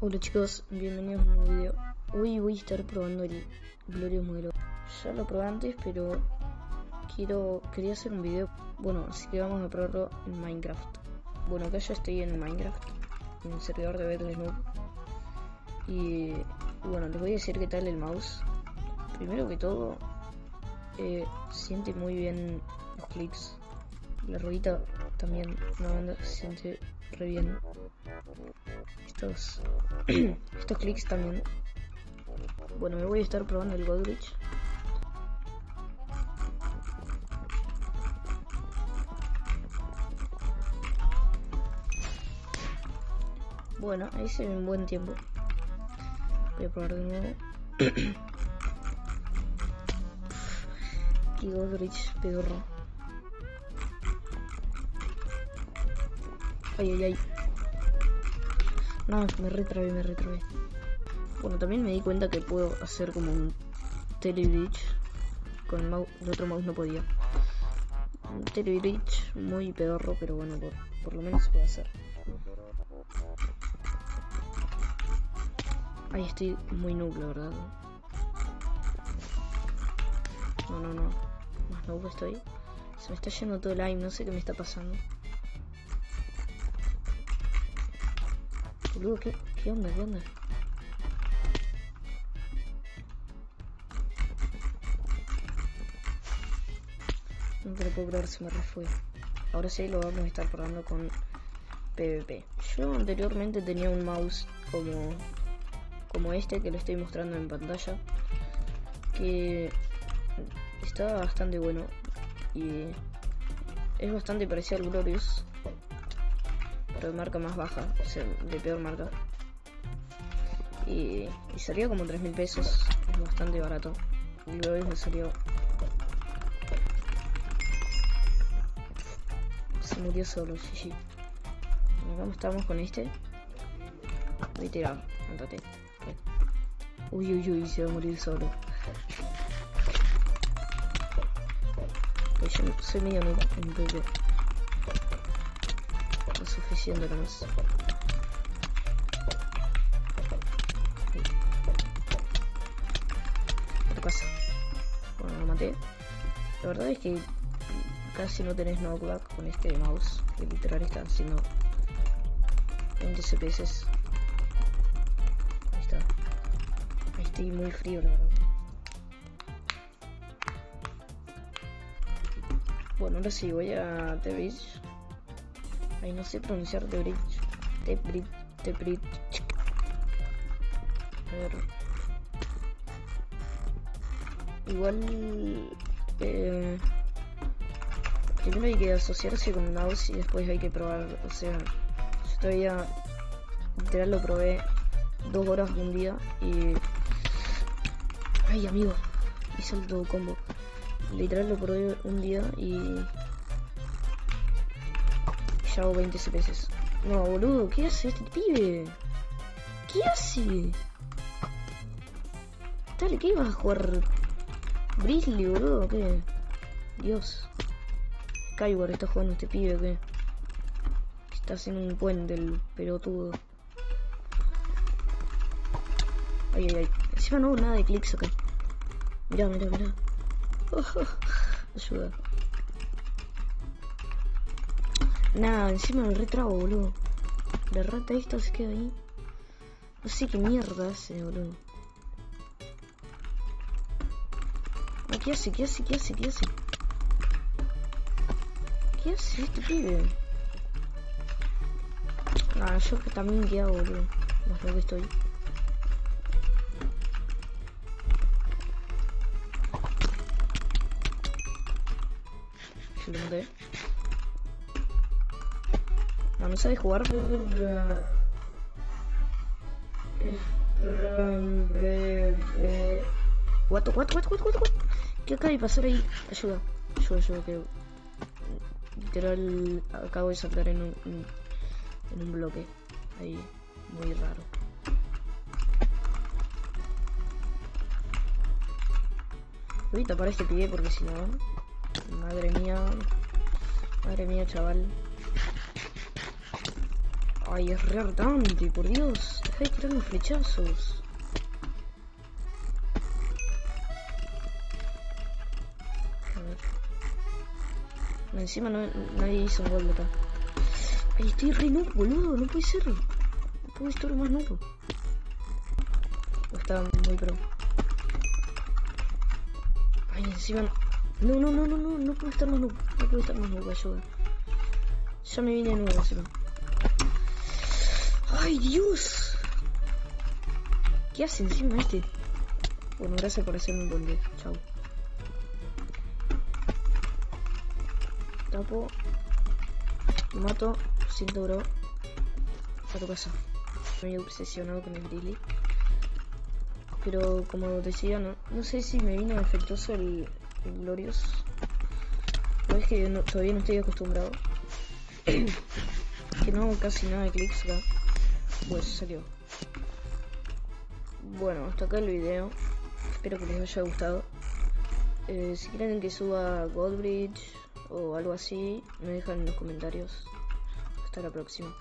Hola chicos, bienvenidos a un nuevo video. Hoy voy a estar probando el Glorious Modelo. Ya lo probé antes, pero quiero quería hacer un video. Bueno, así que vamos a probarlo en Minecraft. Bueno, acá ya estoy en Minecraft, en el servidor de Battle. Y bueno, les voy a decir qué tal el mouse. Primero que todo, eh, siente muy bien los clics. La ruedita también, banda, se siente re bien. Estos, estos clics también. Bueno, me voy a estar probando el Godrich. Bueno, ahí se ve un buen tiempo. Voy a probar de nuevo. y Godrich, pedorro. Ay, ay, ay. No, me retrabé, me retrabé. Bueno, también me di cuenta que puedo hacer como un telebridge. Con el, mouse, el otro mouse no podía. Un telebridge muy pedorro, pero bueno, por, por lo menos se puede hacer. Ahí estoy muy noob, verdad. No, no, no. Más noob estoy. Se me está yendo todo el aire, no sé qué me está pasando. Boludo, ¿qué, ¿qué onda? ¿Qué onda? No te lo puedo creer, se me refue. Ahora sí lo vamos a estar probando con PvP. Yo anteriormente tenía un mouse como, como este que le estoy mostrando en pantalla. Que está bastante bueno. Y es bastante parecido al Glorious pero de marca más baja, o sea, de peor marca. Y, y salía como 3 mil pesos, es bastante barato. Y luego me salió. Se murió solo, sí, Vamos, estamos con este. Voy andate. Uy, uy, uy, se va a morir solo. Pues yo soy medio nuevo PvP suficiente con eso. ¿Qué pasa? Bueno, lo maté. La verdad es que casi no tenés knockback con este mouse, que literal está haciendo 20 CPS. Ahí está. Ahí estoy muy frío, la verdad. Bueno, ahora sí, voy a The Ay, no sé pronunciar The Bridge. The Bridge. The Bridge. A ver. Igual. Eh, primero hay que asociarse con mouse y después hay que probar. O sea, yo todavía. Literal lo probé dos horas un día y. Ay, amigo. Hice el todo combo. Literal lo probé un día y hago 20 CPS. No, boludo, ¿qué hace este pibe? ¿Qué hace? Dale, ¿qué ibas a jugar? Grizzly, boludo, ¿qué? Dios. Skyward está jugando este pibe, ¿qué? Está haciendo un puente el pelotudo. Ay, ay, ay. Encima no hubo nada de clics acá. Mirá, mirá, mirá. ayuda. Nada, encima me retrago, boludo. La rata esta se queda ahí. No sé qué mierda hace, boludo. Ah, ¿Qué hace? ¿Qué hace? ¿Qué hace? ¿Qué hace? ¿Qué hace este pibe? Ah, yo también qué hago, boludo. Más lo que estoy. Yo lo maté. No, no jugar. What, what, what, what, what, what? ¿Qué acaba de pasar ahí? Ayuda, ayuda, ayuda, que literal acabo de saltar en un, en un bloque ahí muy raro. Voy a tapar este pie porque si no, madre mía, madre mía, chaval. Ay, es re por Dios. Deja de tirarme flechazos. A ver. No, encima no, nadie hizo un gol acá. Ay, estoy re noob, boludo, no puede ser. No puedo estar más noob. Está muy pro. Ay, encima... No, no, no, no, no, no puedo estar más noob. No puedo estar más noob, ayuda. Ya me vine de nuevo, encima. ¡Ay, Dios! ¿Qué hace encima este? Bueno, gracias por hacerme un día. Chao. Tapo. Mato. Siento, bro. A tu casa. Estoy obsesionado con el Dilly. Pero como decía, no, no sé si me vino defectuoso el, el Glorious. Es que no, todavía no estoy acostumbrado. que no hago casi nada de clics acá. Pues salió. Bueno, hasta acá el video. Espero que les haya gustado. Eh, si quieren que suba Goldbridge o algo así, me dejan en los comentarios. Hasta la próxima.